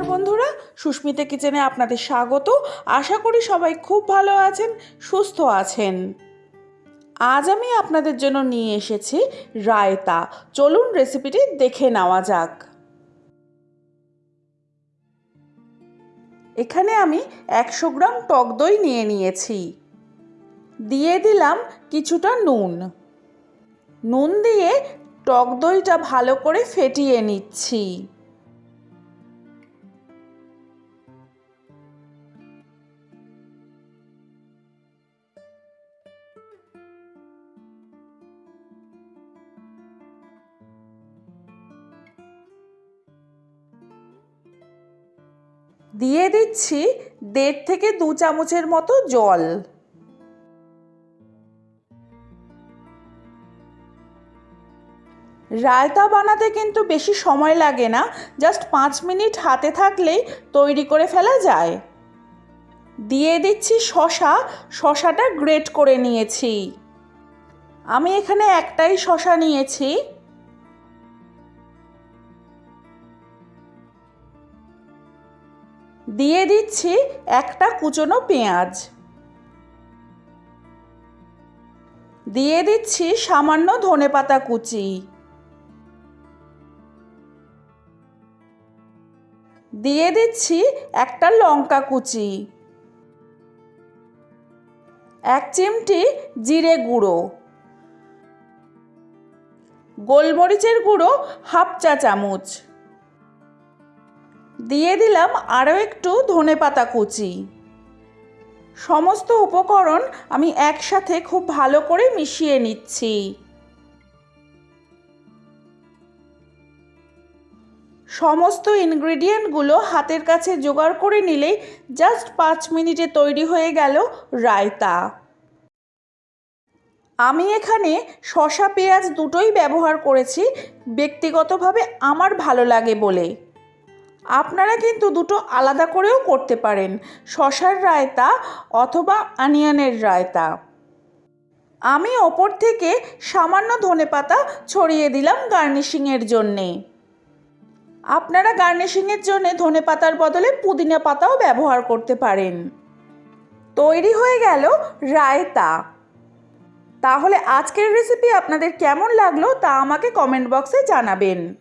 বন্ধুরা, সুস্মিতা কিচেনে আপনাদের স্বাগত। আশা করি সবাই খুব ভালো আছেন, সুস্থ আছেন। আজ আমি আপনাদের জন্য নিয়ে এসেছি রায়তা। চলুন রেসিপিটি দেখে নেওয়া যাক। এখানে আমি একশো গ্রাম টক দই নিয়ে নিয়েছি। দিয়ে দিলাম কিছুটা নুন। নুন দিয়ে টক দইটা ভালো করে ফেটিয়ে নিচ্ছি। দিয়ে দিচ্ছি দেড় থেকে দু চামচের মতো জল। রায়তা বানাতে কিন্তু বেশি সময় লাগে না, জাস্ট পাঁচ মিনিট হাতে থাকলেই তৈরি করে ফেলা যায়। দিয়ে দিচ্ছি শশা, শশাটা গ্রেট করে নিয়েছি। আমি এখানে একটাই শশা নিয়েছি। দিয়ে দিচ্ছি একটা কুচনো পেঁয়াজ। দিয়ে দিচ্ছি সামান্য ধনেপাতা কুচি। দিয়ে দিচ্ছি একটা লঙ্কা কুচি। এক চিমটি জিরে গুঁড়ো। গোলমরিচের গুঁড়ো হাফ চা চামচ। দিয়ে দিলাম আরও একটু ধনে পাতা কুচি। সমস্ত উপকরণ আমি একসাথে খুব ভালো করে মিশিয়ে নিচ্ছি। সমস্ত ইনগ্রেডিয়েন্টগুলো হাতের কাছে জোগাড় করে নিলেই জাস্ট পাঁচ মিনিটে তৈরি হয়ে গেল রায়তা। আমি এখানে শশা পেঁয়াজ দুটোই ব্যবহার করেছি, ব্যক্তিগতভাবে আমার ভালো লাগে বলে। আপনারা কিন্তু দুটো আলাদা করেও করতে পারেন। শশার রায়তা অথবা অনিয়নের রায়তা। আমি ওপর থেকে সামান্য ধনেপাতা ছড়িয়ে দিলাম গার্নিশিংয়ের জন্যে। আপনারা গার্নিশিংয়ের জন্য ধনে পাতার বদলে পুদিনা পাতাও ব্যবহার করতে পারেন। তৈরি হয়ে গেল রায়তা। তাহলে আজকের রেসিপি আপনাদের কেমন লাগল তা আমাকে কমেন্ট বক্সে জানাবেন।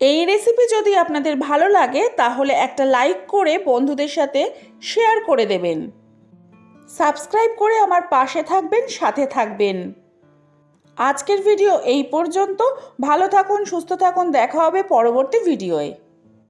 এই রেসিপি যদি আপনাদের ভালো লাগে, তাহলে একটা লাইক করে বন্ধুদের সাথে শেয়ার করে দেবেন। সাবস্ক্রাইব করে আমার পাশে থাকবেন, সাথে থাকবেন। আজকের ভিডিও এই পর্যন্ত। ভালো থাকুন, সুস্থ থাকুন, দেখা হবে পরবর্তী ভিডিওয়ে